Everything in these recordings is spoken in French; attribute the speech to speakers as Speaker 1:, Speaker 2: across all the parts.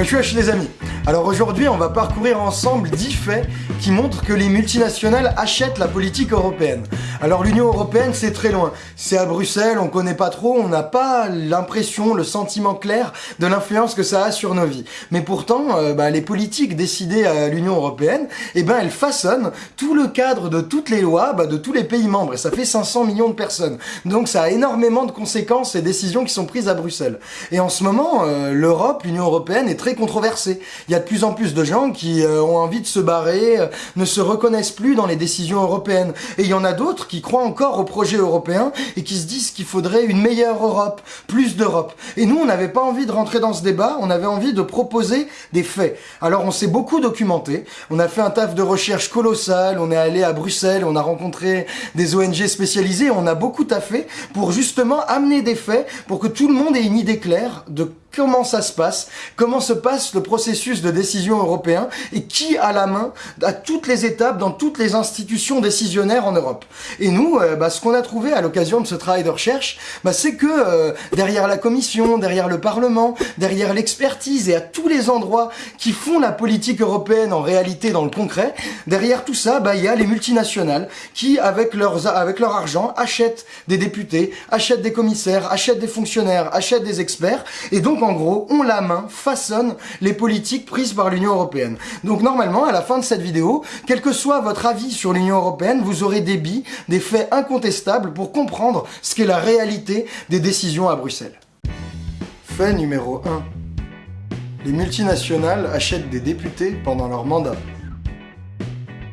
Speaker 1: Wesh wesh les amis Alors aujourd'hui on va parcourir ensemble 10 faits qui montrent que les multinationales achètent la politique européenne. Alors l'Union Européenne c'est très loin, c'est à Bruxelles, on connaît pas trop, on n'a pas l'impression, le sentiment clair de l'influence que ça a sur nos vies. Mais pourtant euh, bah, les politiques décidées à l'Union Européenne, eh ben elles façonnent tout le cadre de toutes les lois bah, de tous les pays membres et ça fait 500 millions de personnes. Donc ça a énormément de conséquences et décisions qui sont prises à Bruxelles. Et en ce moment euh, l'Europe, l'Union Européenne est très controversé. Il y a de plus en plus de gens qui euh, ont envie de se barrer, ne se reconnaissent plus dans les décisions européennes. Et il y en a d'autres qui croient encore au projet européen et qui se disent qu'il faudrait une meilleure Europe, plus d'Europe. Et nous, on n'avait pas envie de rentrer dans ce débat, on avait envie de proposer des faits. Alors on s'est beaucoup documenté, on a fait un taf de recherche colossal, on est allé à Bruxelles, on a rencontré des ONG spécialisées, on a beaucoup taffé pour justement amener des faits, pour que tout le monde ait une idée claire de comment ça se passe, comment se passe le processus de décision européen et qui a la main à toutes les étapes dans toutes les institutions décisionnaires en Europe. Et nous, euh, bah, ce qu'on a trouvé à l'occasion de ce travail de recherche, bah, c'est que euh, derrière la Commission, derrière le Parlement, derrière l'expertise et à tous les endroits qui font la politique européenne en réalité dans le concret, derrière tout ça, bah, il y a les multinationales qui, avec, leurs, avec leur argent, achètent des députés, achètent des commissaires, achètent des fonctionnaires, achètent des experts, et donc en gros, ont la main, façonnent les politiques prises par l'Union Européenne. Donc normalement, à la fin de cette vidéo, quel que soit votre avis sur l'Union Européenne, vous aurez des billes, des faits incontestables pour comprendre ce qu'est la réalité des décisions à Bruxelles. Fait numéro 1. Les multinationales achètent des députés pendant leur mandat.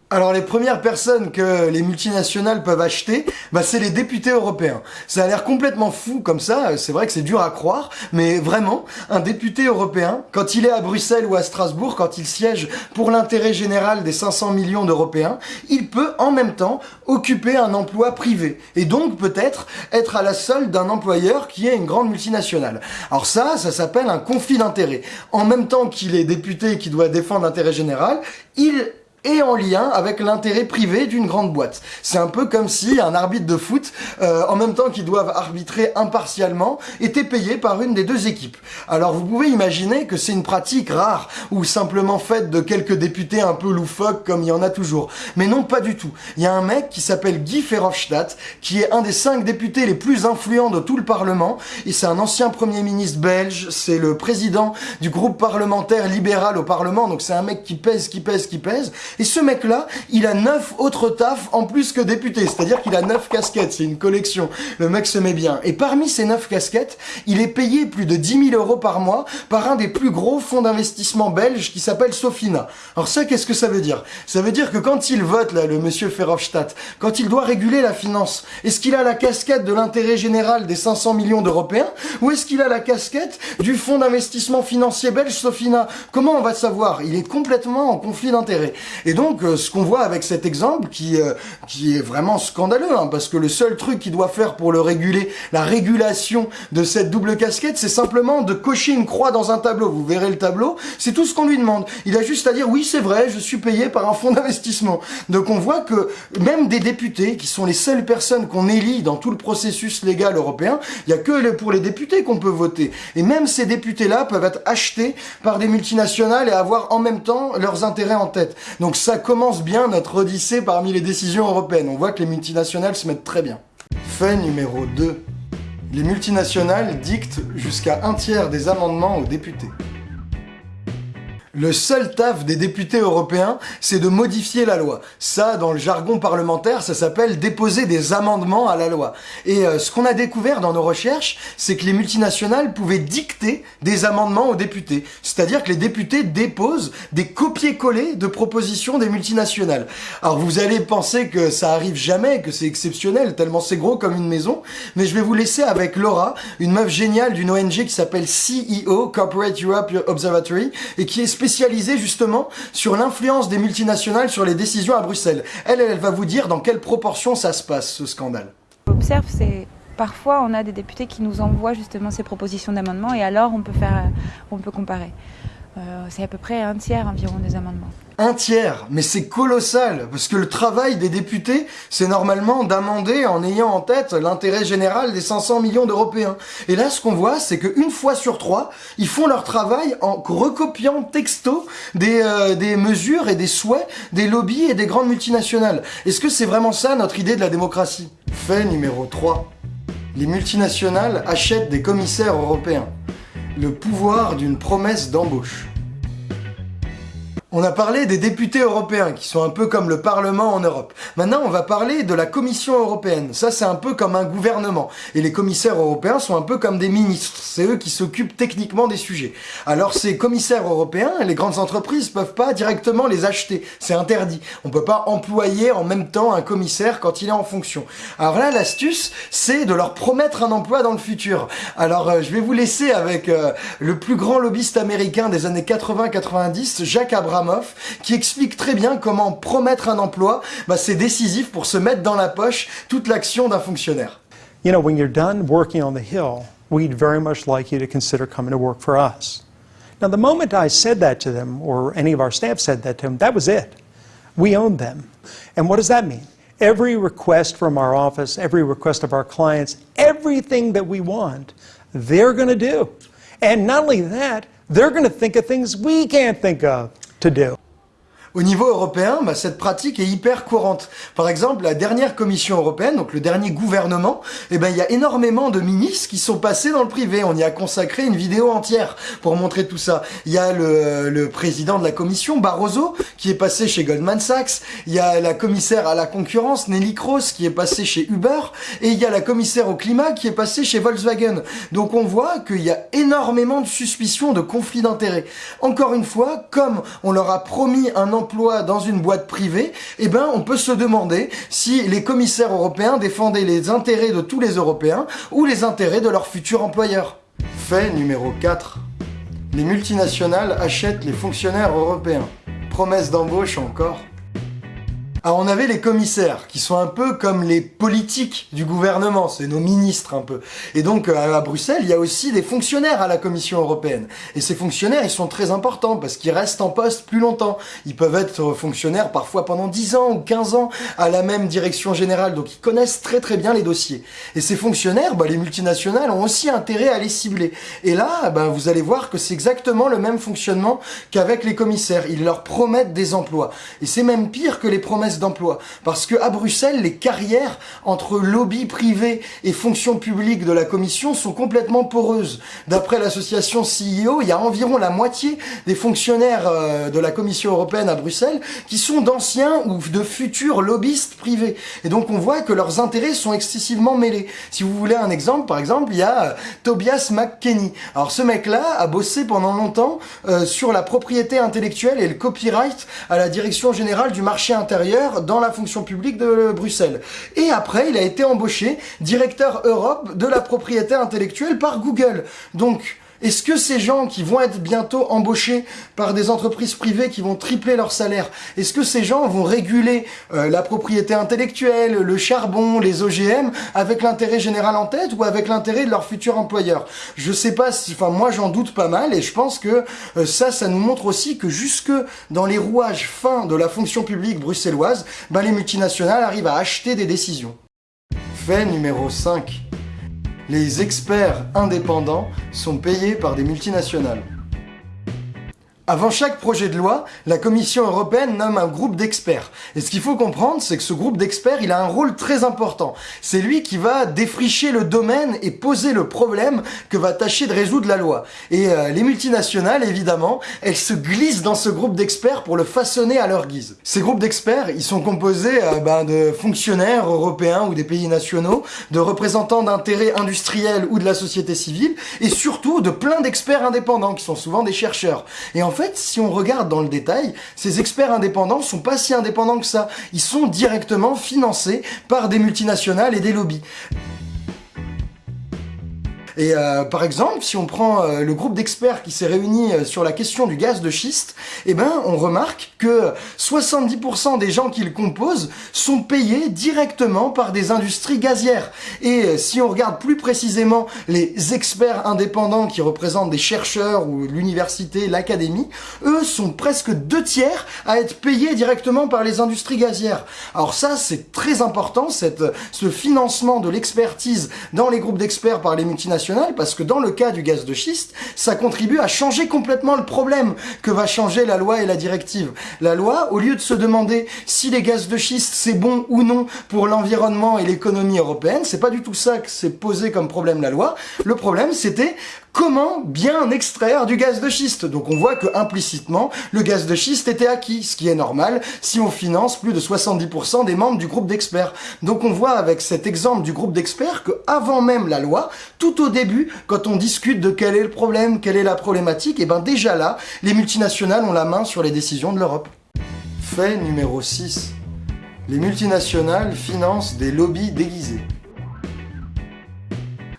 Speaker 1: Alors les premières personnes que les multinationales peuvent acheter, bah, c'est les députés européens. Ça a l'air complètement fou comme ça, c'est vrai que c'est dur à croire, mais vraiment, un député européen, quand il est à Bruxelles ou à Strasbourg, quand il siège pour l'intérêt général des 500 millions d'Européens, il peut en même temps occuper un emploi privé, et donc peut-être être à la solde d'un employeur qui est une grande multinationale. Alors ça, ça s'appelle un conflit d'intérêts. En même temps qu'il est député et qui doit défendre l'intérêt général, il et en lien avec l'intérêt privé d'une grande boîte. C'est un peu comme si un arbitre de foot, euh, en même temps qu'ils doivent arbitrer impartialement, était payé par une des deux équipes. Alors vous pouvez imaginer que c'est une pratique rare ou simplement faite de quelques députés un peu loufoques comme il y en a toujours. Mais non, pas du tout. Il y a un mec qui s'appelle Guy Verhofstadt, qui est un des cinq députés les plus influents de tout le Parlement, et c'est un ancien Premier ministre belge, c'est le président du groupe parlementaire libéral au Parlement, donc c'est un mec qui pèse, qui pèse, qui pèse, et ce mec-là, il a neuf autres tafs en plus que député. C'est-à-dire qu'il a neuf casquettes. C'est une collection. Le mec se met bien. Et parmi ces neuf casquettes, il est payé plus de 10 000 euros par mois par un des plus gros fonds d'investissement belges qui s'appelle Sofina. Alors ça, qu'est-ce que ça veut dire? Ça veut dire que quand il vote, là, le monsieur Verhofstadt, quand il doit réguler la finance, est-ce qu'il a la casquette de l'intérêt général des 500 millions d'Européens ou est-ce qu'il a la casquette du fonds d'investissement financier belge Sofina? Comment on va savoir? Il est complètement en conflit d'intérêts. Et donc, euh, ce qu'on voit avec cet exemple, qui, euh, qui est vraiment scandaleux, hein, parce que le seul truc qu'il doit faire pour le réguler, la régulation de cette double casquette, c'est simplement de cocher une croix dans un tableau. Vous verrez le tableau, c'est tout ce qu'on lui demande. Il a juste à dire, oui, c'est vrai, je suis payé par un fonds d'investissement. Donc on voit que même des députés, qui sont les seules personnes qu'on élit dans tout le processus légal européen, il n'y a que pour les députés qu'on peut voter. Et même ces députés-là peuvent être achetés par des multinationales et avoir en même temps leurs intérêts en tête. Ça commence bien notre odyssée parmi les décisions européennes. On voit que les multinationales se mettent très bien. Fait numéro 2. Les multinationales dictent jusqu'à un tiers des amendements aux députés. Le seul taf des députés européens, c'est de modifier la loi. Ça, dans le jargon parlementaire, ça s'appelle déposer des amendements à la loi. Et euh, ce qu'on a découvert dans nos recherches, c'est que les multinationales pouvaient dicter des amendements aux députés. C'est-à-dire que les députés déposent des copier-coller de propositions des multinationales. Alors vous allez penser que ça arrive jamais, que c'est exceptionnel, tellement c'est gros comme une maison, mais je vais vous laisser avec Laura, une meuf géniale d'une ONG qui s'appelle CEO, Corporate Europe Observatory, et qui est spécialisée justement sur l'influence des multinationales sur les décisions à Bruxelles. Elle, elle va vous dire dans quelle proportion ça se passe, ce scandale.
Speaker 2: Observe, c'est parfois on a des députés qui nous envoient justement ces propositions d'amendement et alors on peut faire, on peut comparer. Euh, c'est à peu près un tiers environ des amendements.
Speaker 1: Un tiers, mais c'est colossal, parce que le travail des députés, c'est normalement d'amender en ayant en tête l'intérêt général des 500 millions d'Européens. Et là, ce qu'on voit, c'est qu'une fois sur trois, ils font leur travail en recopiant texto des, euh, des mesures et des souhaits des lobbies et des grandes multinationales. Est-ce que c'est vraiment ça notre idée de la démocratie? Fait numéro 3. Les multinationales achètent des commissaires européens. Le pouvoir d'une promesse d'embauche. On a parlé des députés européens, qui sont un peu comme le Parlement en Europe. Maintenant, on va parler de la Commission européenne. Ça, c'est un peu comme un gouvernement. Et les commissaires européens sont un peu comme des ministres. C'est eux qui s'occupent techniquement des sujets. Alors, ces commissaires européens, les grandes entreprises peuvent pas directement les acheter. C'est interdit. On peut pas employer en même temps un commissaire quand il est en fonction. Alors là, l'astuce, c'est de leur promettre un emploi dans le futur. Alors, euh, je vais vous laisser avec euh, le plus grand lobbyiste américain des années 80-90, Jacques Abraham qui explique très bien comment promettre un emploi, bah, c'est décisif pour se mettre dans la poche toute l'action d'un fonctionnaire.
Speaker 3: You know, when you're done working on the Hill, we'd very much like you to consider coming to work for us. Now, the moment I said that to them, or any of our staff said that to them, that was it. We owned them. And what does that mean? Every request from our office, every request of our clients, everything that we want, they're going to do. And not only that, they're going to think of things we can't think of to do.
Speaker 1: Au niveau européen, bah, cette pratique est hyper courante. Par exemple, la dernière Commission européenne, donc le dernier gouvernement, eh ben, il y a énormément de ministres qui sont passés dans le privé. On y a consacré une vidéo entière pour montrer tout ça. Il y a le, le président de la Commission, Barroso, qui est passé chez Goldman Sachs. Il y a la commissaire à la concurrence, Nelly Kroes, qui est passée chez Uber. Et il y a la commissaire au climat qui est passée chez Volkswagen. Donc on voit qu'il y a énormément de suspicions de conflits d'intérêts. Encore une fois, comme on leur a promis un dans une boîte privée, eh ben, on peut se demander si les commissaires européens défendaient les intérêts de tous les Européens ou les intérêts de leurs futurs employeurs. Fait numéro 4. Les multinationales achètent les fonctionnaires européens. Promesse d'embauche encore. Alors on avait les commissaires, qui sont un peu comme les politiques du gouvernement, c'est nos ministres un peu. Et donc euh, à Bruxelles, il y a aussi des fonctionnaires à la Commission européenne. Et ces fonctionnaires, ils sont très importants parce qu'ils restent en poste plus longtemps. Ils peuvent être fonctionnaires parfois pendant 10 ans ou 15 ans à la même direction générale, donc ils connaissent très très bien les dossiers. Et ces fonctionnaires, bah, les multinationales ont aussi intérêt à les cibler. Et là, bah, vous allez voir que c'est exactement le même fonctionnement qu'avec les commissaires. Ils leur promettent des emplois. Et c'est même pire que les promesses d'emploi. Parce que à Bruxelles, les carrières entre lobby privé et fonction publique de la Commission sont complètement poreuses. D'après l'association CEO, il y a environ la moitié des fonctionnaires euh, de la Commission européenne à Bruxelles qui sont d'anciens ou de futurs lobbyistes privés. Et donc on voit que leurs intérêts sont excessivement mêlés. Si vous voulez un exemple, par exemple, il y a euh, Tobias McKenney. Alors ce mec-là a bossé pendant longtemps euh, sur la propriété intellectuelle et le copyright à la direction générale du marché intérieur dans la fonction publique de Bruxelles. Et après, il a été embauché directeur Europe de la propriété intellectuelle par Google. Donc, est-ce que ces gens qui vont être bientôt embauchés par des entreprises privées qui vont tripler leur salaire, est-ce que ces gens vont réguler euh, la propriété intellectuelle, le charbon, les OGM avec l'intérêt général en tête ou avec l'intérêt de leur futur employeur? Je sais pas si, enfin moi j'en doute pas mal et je pense que euh, ça, ça nous montre aussi que jusque dans les rouages fins de la fonction publique bruxelloise, ben, les multinationales arrivent à acheter des décisions. Fait numéro 5 les experts indépendants sont payés par des multinationales. Avant chaque projet de loi, la Commission européenne nomme un groupe d'experts. Et ce qu'il faut comprendre, c'est que ce groupe d'experts, il a un rôle très important. C'est lui qui va défricher le domaine et poser le problème que va tâcher de résoudre la loi. Et euh, les multinationales, évidemment, elles se glissent dans ce groupe d'experts pour le façonner à leur guise. Ces groupes d'experts, ils sont composés euh, ben, de fonctionnaires européens ou des pays nationaux, de représentants d'intérêts industriels ou de la société civile, et surtout de plein d'experts indépendants qui sont souvent des chercheurs. Fait, si on regarde dans le détail, ces experts indépendants sont pas si indépendants que ça. Ils sont directement financés par des multinationales et des lobbies. Et euh, par exemple, si on prend euh, le groupe d'experts qui s'est réuni euh, sur la question du gaz de schiste, eh ben, on remarque que 70% des gens qui le composent sont payés directement par des industries gazières. Et si on regarde plus précisément les experts indépendants qui représentent des chercheurs ou l'université, l'académie, eux sont presque deux tiers à être payés directement par les industries gazières. Alors ça, c'est très important, cette, ce financement de l'expertise dans les groupes d'experts par les multinationales, parce que dans le cas du gaz de schiste, ça contribue à changer complètement le problème que va changer la loi et la directive. La loi, au lieu de se demander si les gaz de schiste c'est bon ou non pour l'environnement et l'économie européenne, c'est pas du tout ça que s'est posé comme problème la loi. Le problème, c'était comment bien extraire du gaz de schiste? Donc on voit que implicitement, le gaz de schiste était acquis, ce qui est normal si on finance plus de 70% des membres du groupe d'experts. Donc on voit avec cet exemple du groupe d'experts que avant même la loi, tout au début, quand on discute de quel est le problème, quelle est la problématique, et ben déjà là, les multinationales ont la main sur les décisions de l'Europe. Fait numéro 6. Les multinationales financent des lobbies déguisés.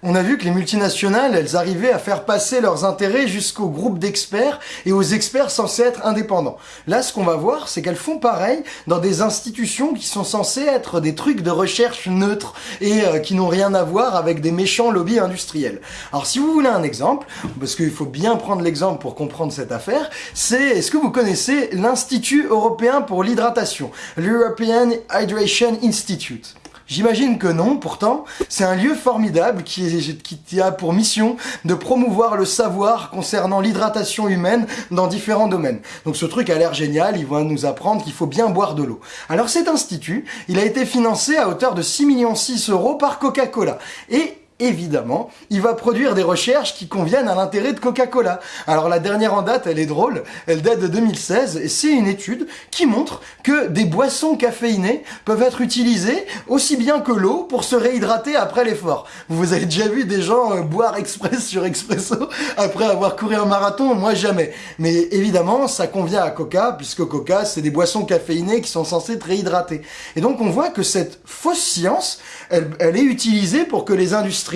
Speaker 1: On a vu que les multinationales, elles arrivaient à faire passer leurs intérêts jusqu'au groupe d'experts et aux experts censés être indépendants. Là, ce qu'on va voir, c'est qu'elles font pareil dans des institutions qui sont censées être des trucs de recherche neutres et euh, qui n'ont rien à voir avec des méchants lobbies industriels. Alors, si vous voulez un exemple, parce qu'il faut bien prendre l'exemple pour comprendre cette affaire, c'est, est-ce que vous connaissez l'Institut européen pour l'hydratation, l'European Hydration Institute? J'imagine que non, pourtant, c'est un lieu formidable qui, a pour mission de promouvoir le savoir concernant l'hydratation humaine dans différents domaines. Donc ce truc a l'air génial, il va nous apprendre qu'il faut bien boire de l'eau. Alors cet institut, il a été financé à hauteur de 6 millions 6 euros par Coca-Cola. Et évidemment, il va produire des recherches qui conviennent à l'intérêt de Coca-Cola. Alors la dernière en date, elle est drôle, elle date de 2016, et c'est une étude qui montre que des boissons caféinées peuvent être utilisées aussi bien que l'eau pour se réhydrater après l'effort. Vous avez déjà vu des gens euh, boire express sur expresso après avoir couru un marathon? Moi jamais. Mais évidemment, ça convient à Coca, puisque Coca, c'est des boissons caféinées qui sont censées te réhydrater. Et donc on voit que cette fausse science, elle est utilisée pour que les industries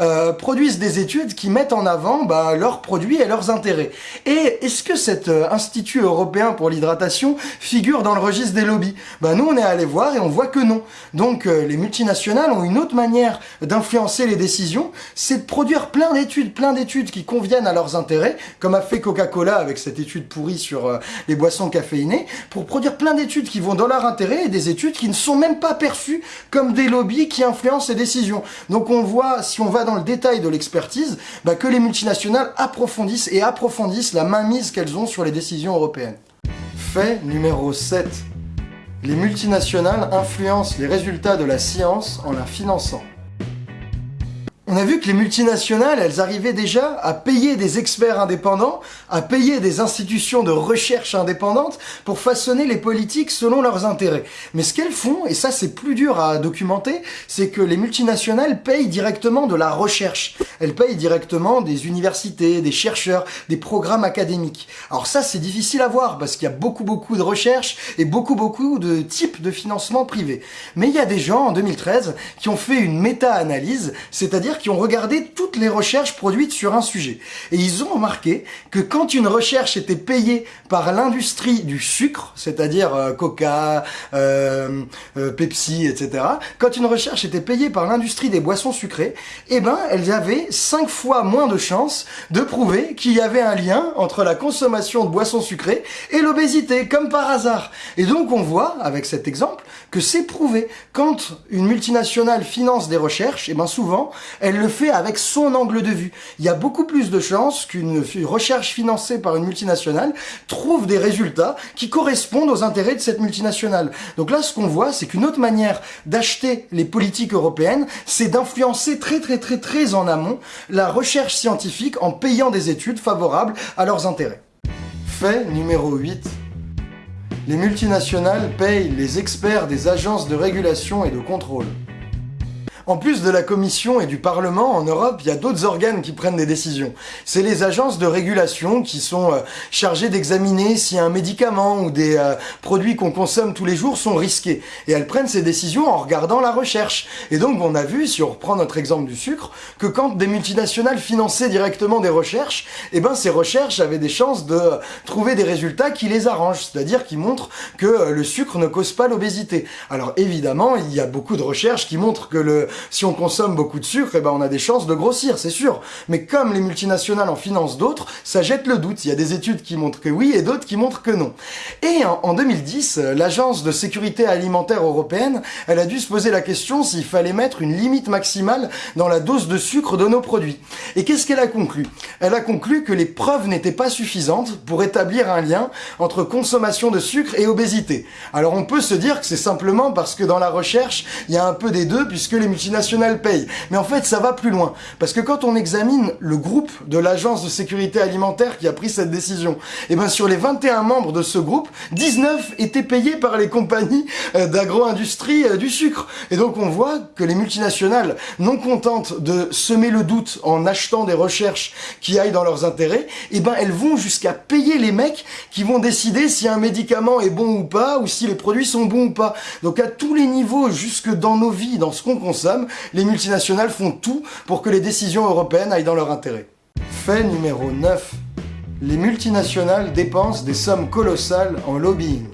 Speaker 1: euh, produisent des études qui mettent en avant bah, leurs produits et leurs intérêts. Et est-ce que cet euh, Institut européen pour l'hydratation figure dans le registre des lobbies? Bah, Nous, on est allé voir et on voit que non. Donc euh, les multinationales ont une autre manière d'influencer les décisions, c'est de produire plein d'études, plein d'études qui conviennent à leurs intérêts, comme a fait Coca-Cola avec cette étude pourrie sur les boissons caféinées, pour produire plein d'études qui vont dans leur intérêt et des études qui ne sont même pas perçues comme des lobbies qui influencent les décisions. Donc on voit si on va dans le détail de l'expertise, bah, que les multinationales approfondissent et approfondissent la mainmise qu'elles ont sur les décisions européennes. Fait numéro 7. Les multinationales influencent les résultats de la science en la finançant. On a vu que les multinationales, elles arrivaient déjà à payer des experts indépendants, à payer des institutions de recherche indépendantes pour façonner les politiques selon leurs intérêts. Mais ce qu'elles font, et ça c'est plus dur à documenter, c'est que les multinationales payent directement de la recherche. Elles payent directement des universités, des chercheurs, des programmes académiques. Alors ça c'est difficile à voir parce qu'il y a beaucoup beaucoup de recherche et beaucoup beaucoup de types de financement privé. Mais il y a des gens en 2013 qui ont fait une méta-analyse, c'est-à-dire qui ont regardé toutes les recherches produites sur un sujet. Et ils ont remarqué que quand une recherche était payée par l'industrie du sucre, c'est-à-dire euh, Coca, euh, euh, Pepsi, etc., quand une recherche était payée par l'industrie des boissons sucrées, eh ben, elles avaient 5 fois moins de chances de prouver qu'il y avait un lien entre la consommation de boissons sucrées et l'obésité, comme par hasard. Et donc on voit, avec cet exemple, que c'est prouvé. Quand une multinationale finance des recherches, eh ben souvent, elle le fait avec son angle de vue. Il y a beaucoup plus de chances qu'une recherche financée par une multinationale trouve des résultats qui correspondent aux intérêts de cette multinationale. Donc là, ce qu'on voit, c'est qu'une autre manière d'acheter les politiques européennes, c'est d'influencer très très très très en amont la recherche scientifique en payant des études favorables à leurs intérêts. Fait numéro 8. Les multinationales payent les experts des agences de régulation et de contrôle. En plus de la Commission et du Parlement, en Europe, il y a d'autres organes qui prennent des décisions. C'est les agences de régulation qui sont euh, chargées d'examiner si un médicament ou des euh, produits qu'on consomme tous les jours sont risqués. Et elles prennent ces décisions en regardant la recherche. Et donc on a vu, si on reprend notre exemple du sucre, que quand des multinationales finançaient directement des recherches, eh ben ces recherches avaient des chances de trouver des résultats qui les arrangent, c'est-à-dire qui montrent que euh, le sucre ne cause pas l'obésité. Alors évidemment, il y a beaucoup de recherches qui montrent que le si on consomme beaucoup de sucre, eh ben on a des chances de grossir, c'est sûr. Mais comme les multinationales en financent d'autres, ça jette le doute. Il y a des études qui montrent que oui et d'autres qui montrent que non. Et en, 2010, l'Agence de sécurité alimentaire européenne, elle a dû se poser la question s'il fallait mettre une limite maximale dans la dose de sucre de nos produits. Et qu'est-ce qu'elle a conclu? Elle a conclu que les preuves n'étaient pas suffisantes pour établir un lien entre consommation de sucre et obésité. Alors on peut se dire que c'est simplement parce que dans la recherche, il y a un peu des deux puisque les multinationales payent. Mais en fait, ça va plus loin. Parce que quand on examine le groupe de l'Agence de sécurité alimentaire qui a pris cette décision, et eh bien sur les 21 membres de ce groupe, 19 étaient payés par les compagnies euh, d'agro-industrie euh, du sucre. Et donc on voit que les multinationales, non contentes de semer le doute en achetant des recherches qui aillent dans leurs intérêts, et eh ben elles vont jusqu'à payer les mecs qui vont décider si un médicament est bon ou pas, ou si les produits sont bons ou pas. Donc à tous les niveaux, jusque dans nos vies, dans ce qu'on consomme, les multinationales font tout pour que les décisions européennes aillent dans leur intérêt. Fait numéro 9. Les multinationales dépensent des sommes colossales en lobbying.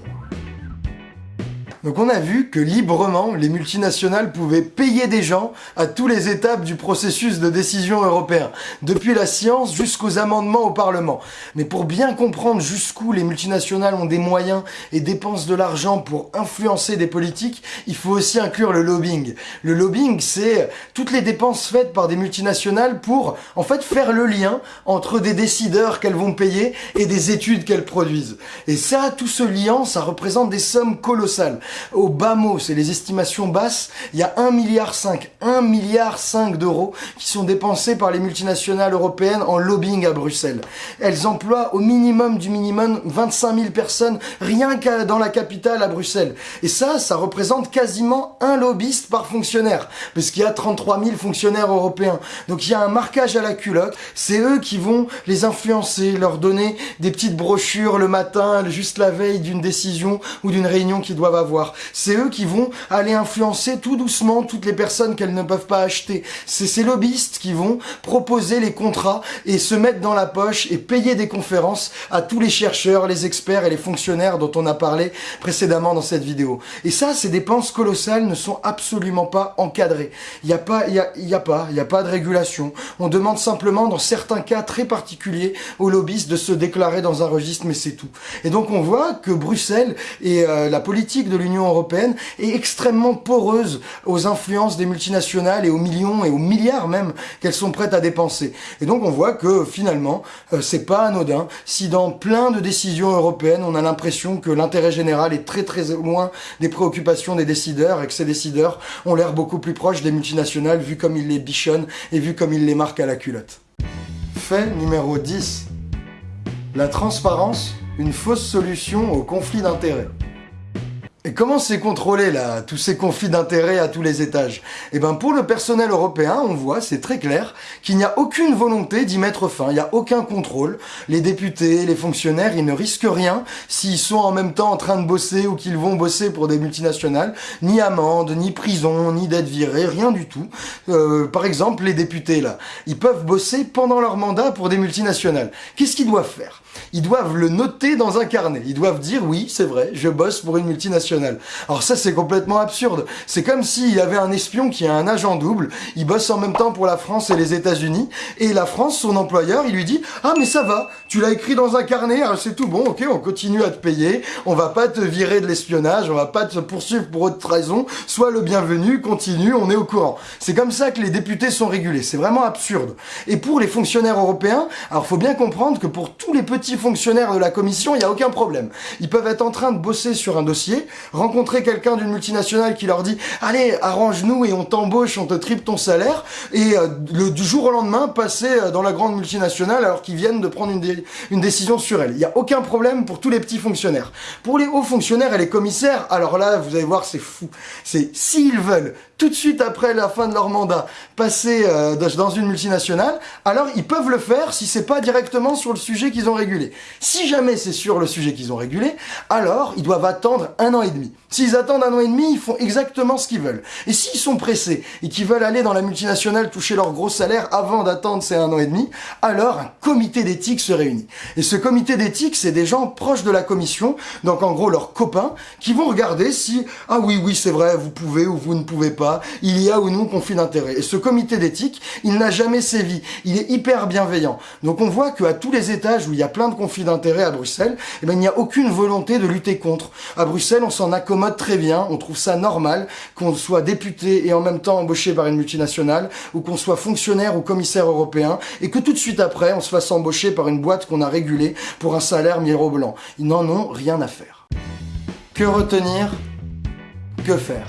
Speaker 1: Donc on a vu que librement, les multinationales pouvaient payer des gens à toutes les étapes du processus de décision européen, depuis la science jusqu'aux amendements au Parlement. Mais pour bien comprendre jusqu'où les multinationales ont des moyens et dépensent de l'argent pour influencer des politiques, il faut aussi inclure le lobbying. Le lobbying, c'est toutes les dépenses faites par des multinationales pour, en fait, faire le lien entre des décideurs qu'elles vont payer et des études qu'elles produisent. Et ça, tout ce lien, ça représente des sommes colossales. Au bas mot, c'est les estimations basses, il y a 1 milliard 5, 1 milliard 5 d'euros qui sont dépensés par les multinationales européennes en lobbying à Bruxelles. Elles emploient au minimum du minimum 25 000 personnes rien qu'à dans la capitale à Bruxelles. Et ça, ça représente quasiment un lobbyiste par fonctionnaire, parce qu'il y a 33 000 fonctionnaires européens. Donc il y a un marquage à la culotte, c'est eux qui vont les influencer, leur donner des petites brochures le matin, juste la veille d'une décision ou d'une réunion qu'ils doivent avoir. C'est eux qui vont aller influencer tout doucement toutes les personnes qu'elles ne peuvent pas acheter. C'est ces lobbyistes qui vont proposer les contrats et se mettre dans la poche et payer des conférences à tous les chercheurs, les experts et les fonctionnaires dont on a parlé précédemment dans cette vidéo. Et ça, ces dépenses colossales ne sont absolument pas encadrées. Il n'y a pas, il a pas, il n'y a pas de régulation. On demande simplement, dans certains cas très particuliers, aux lobbyistes de se déclarer dans un registre, mais c'est tout. Et donc on voit que Bruxelles et euh, la politique de l'Union européenne est extrêmement poreuse aux influences des multinationales et aux millions et aux milliards même qu'elles sont prêtes à dépenser. Et donc on voit que finalement, euh, c'est pas anodin si dans plein de décisions européennes, on a l'impression que l'intérêt général est très très loin des préoccupations des décideurs et que ces décideurs ont l'air beaucoup plus proches des multinationales vu comme ils les bichonnent et vu comme ils les marquent à la culotte. Fait numéro 10. La transparence, une fausse solution au conflit d'intérêts. Et comment c'est contrôlé là, tous ces conflits d'intérêts à tous les étages? Eh ben pour le personnel européen, on voit, c'est très clair, qu'il n'y a aucune volonté d'y mettre fin, il n'y a aucun contrôle. Les députés, les fonctionnaires, ils ne risquent rien s'ils sont en même temps en train de bosser ou qu'ils vont bosser pour des multinationales, ni amende, ni prison, ni d'être virés, rien du tout. Euh, par exemple, les députés là, ils peuvent bosser pendant leur mandat pour des multinationales. Qu'est-ce qu'ils doivent faire? Ils doivent le noter dans un carnet. Ils doivent dire oui, c'est vrai, je bosse pour une multinationale. Alors ça, c'est complètement absurde. C'est comme s'il y avait un espion qui a un agent double, il bosse en même temps pour la France et les États-Unis, et la France, son employeur, il lui dit « Ah mais ça va, tu l'as écrit dans un carnet, hein, c'est tout bon, ok, on continue à te payer, on va pas te virer de l'espionnage, on va pas te poursuivre pour autre raison, sois le bienvenu, continue, on est au courant. » C'est comme ça que les députés sont régulés, c'est vraiment absurde. Et pour les fonctionnaires européens, alors faut bien comprendre que pour tous les petits petits fonctionnaires de la commission, il n'y a aucun problème. Ils peuvent être en train de bosser sur un dossier, rencontrer quelqu'un d'une multinationale qui leur dit « Allez, arrange-nous et on t'embauche, on te triple ton salaire », et euh, le, du jour au lendemain, passer euh, dans la grande multinationale alors qu'ils viennent de prendre une, une décision sur elle. Il n'y a aucun problème pour tous les petits fonctionnaires. Pour les hauts fonctionnaires et les commissaires, alors là, vous allez voir, c'est fou. C'est s'ils veulent tout de suite après la fin de leur mandat passer euh, dans une multinationale, alors ils peuvent le faire si c'est pas directement sur le sujet qu'ils ont Si jamais c'est sur le sujet qu'ils ont régulé, alors ils doivent attendre un an et demi. S'ils attendent un an et demi, ils font exactement ce qu'ils veulent. Et s'ils sont pressés et qu'ils veulent aller dans la multinationale toucher leur gros salaire avant d'attendre ces un an et demi, alors un comité d'éthique se réunit. Et ce comité d'éthique, c'est des gens proches de la commission, donc en gros leurs copains, qui vont regarder si, ah oui, oui, c'est vrai, vous pouvez ou vous ne pouvez pas, il y a ou non conflit d'intérêt. Et ce comité d'éthique, il n'a jamais sévi. Il est hyper bienveillant. Donc on voit qu'à tous les étages où il y a plein de conflits d'intérêt à Bruxelles, eh ben, il n'y a aucune volonté de lutter contre. À Bruxelles, on s'en accommode très bien. On trouve ça normal qu'on soit député et en même temps embauché par une multinationale, ou qu'on soit fonctionnaire ou commissaire européen, et que tout de suite après, on se fasse embaucher par une boîte qu'on a régulée pour un salaire mirobolant. Ils n'en ont rien à faire. Que retenir? Que faire?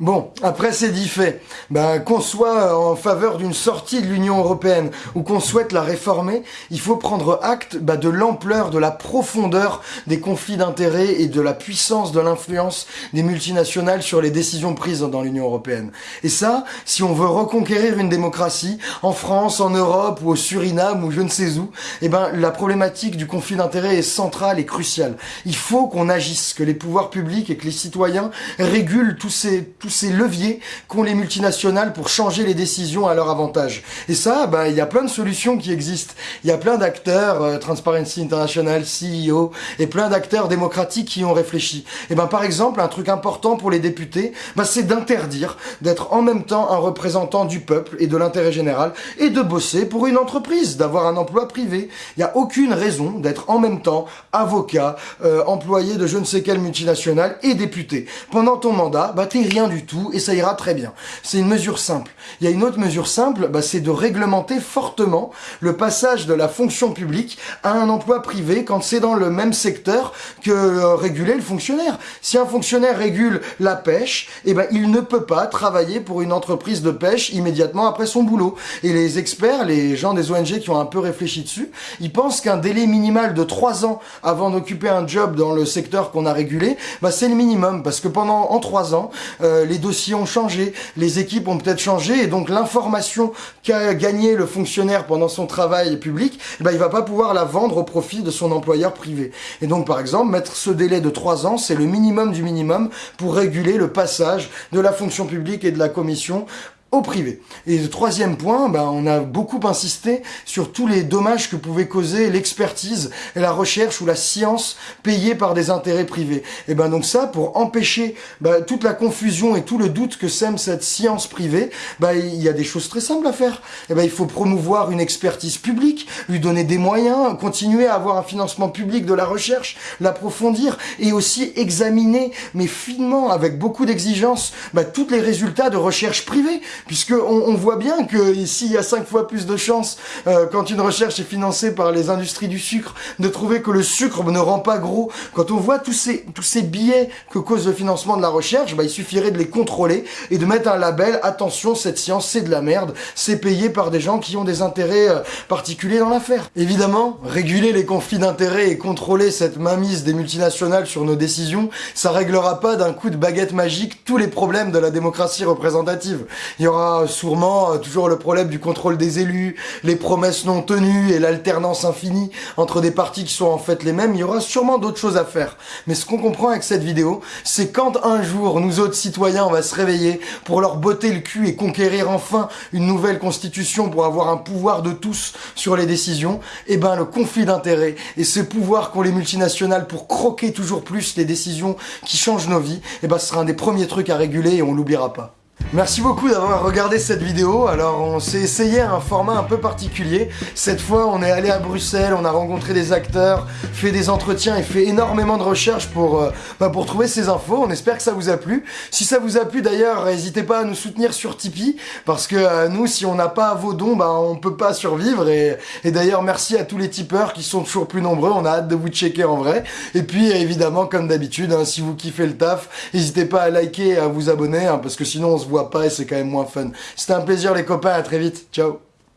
Speaker 1: Bon, après c'est dit fait. Ben, qu'on soit en faveur d'une sortie de l'Union Européenne ou qu'on souhaite la réformer, il faut prendre acte ben, de l'ampleur, de la profondeur des conflits d'intérêts et de la puissance de l'influence des multinationales sur les décisions prises dans l'Union Européenne. Et ça, si on veut reconquérir une démocratie, en France, en Europe ou au Suriname ou je ne sais où, eh ben, la problématique du conflit d'intérêts est centrale et cruciale. Il faut qu'on agisse, que les pouvoirs publics et que les citoyens régulent tous ces ces leviers qu'ont les multinationales pour changer les décisions à leur avantage. Et ça, bah, il y a plein de solutions qui existent. Il y a plein d'acteurs, euh, Transparency International, CEO, et plein d'acteurs démocratiques qui ont réfléchi. Et ben, par exemple, un truc important pour les députés, bah, c'est d'interdire d'être en même temps un représentant du peuple et de l'intérêt général et de bosser pour une entreprise, d'avoir un emploi privé. Il n'y a aucune raison d'être en même temps avocat, euh, employé de je ne sais quelle multinationale et député. Pendant ton mandat, bah, t'es rien du tout et ça ira très bien. C'est une mesure simple. Il y a une autre mesure simple, bah, c'est de réglementer fortement le passage de la fonction publique à un emploi privé quand c'est dans le même secteur que euh, réguler le fonctionnaire. Si un fonctionnaire régule la pêche, eh ben, il ne peut pas travailler pour une entreprise de pêche immédiatement après son boulot. Et les experts, les gens des ONG qui ont un peu réfléchi dessus, ils pensent qu'un délai minimal de 3 ans avant d'occuper un job dans le secteur qu'on a régulé, bah, c'est le minimum parce que pendant en 3 ans, euh, les dossiers ont changé, les équipes ont peut-être changé, et donc l'information qu'a gagné le fonctionnaire pendant son travail public, eh ben, il va pas pouvoir la vendre au profit de son employeur privé. Et donc, par exemple, mettre ce délai de 3 ans, c'est le minimum du minimum pour réguler le passage de la fonction publique et de la commission au privé. Et le troisième point, ben, on a beaucoup insisté sur tous les dommages que pouvait causer l'expertise et la recherche ou la science payée par des intérêts privés. Et ben donc ça, pour empêcher ben, toute la confusion et tout le doute que sème cette science privée, ben, il y a des choses très simples à faire. Et ben, il faut promouvoir une expertise publique, lui donner des moyens, continuer à avoir un financement public de la recherche, l'approfondir et aussi examiner, mais finement, avec beaucoup d'exigence, ben, tous les résultats de recherche privée puisque on, voit bien que ici il y a cinq fois plus de chances euh, quand une recherche est financée par les industries du sucre de trouver que le sucre ne rend pas gros. Quand on voit tous ces tous ces billets que cause le financement de la recherche, bah, il suffirait de les contrôler et de mettre un label attention cette science c'est de la merde, c'est payé par des gens qui ont des intérêts euh, particuliers dans l'affaire. Évidemment, réguler les conflits d'intérêts et contrôler cette mainmise des multinationales sur nos décisions, ça réglera pas d'un coup de baguette magique tous les problèmes de la démocratie représentative. Aura sûrement euh, toujours le problème du contrôle des élus, les promesses non tenues et l'alternance infinie entre des partis qui sont en fait les mêmes. Il y aura sûrement d'autres choses à faire. Mais ce qu'on comprend avec cette vidéo, c'est quand un jour nous autres citoyens on va se réveiller pour leur botter le cul et conquérir enfin une nouvelle constitution pour avoir un pouvoir de tous sur les décisions, et eh ben le conflit d'intérêts et ce pouvoir qu'ont les multinationales pour croquer toujours plus les décisions qui changent nos vies, et eh ben ce sera un des premiers trucs à réguler et on l'oubliera pas. Merci beaucoup d'avoir regardé cette vidéo. Alors on s'est essayé un format un peu particulier. Cette fois on est allé à Bruxelles, on a rencontré des acteurs, fait des entretiens et fait énormément de recherches pour, euh, bah, pour trouver ces infos. On espère que ça vous a plu. Si ça vous a plu d'ailleurs, n'hésitez pas à nous soutenir sur Tipeee parce que euh, nous si on n'a pas vos dons, bah, on peut pas survivre. Et, d'ailleurs merci à tous les tipeurs qui sont toujours plus nombreux. On a hâte de vous checker en vrai. Et puis évidemment comme d'habitude, hein, si vous kiffez le taf, n'hésitez pas à liker et à vous abonner hein, parce que sinon on se voit pas et c'est quand même moins fun. C'était un plaisir les copains, à très vite. Ciao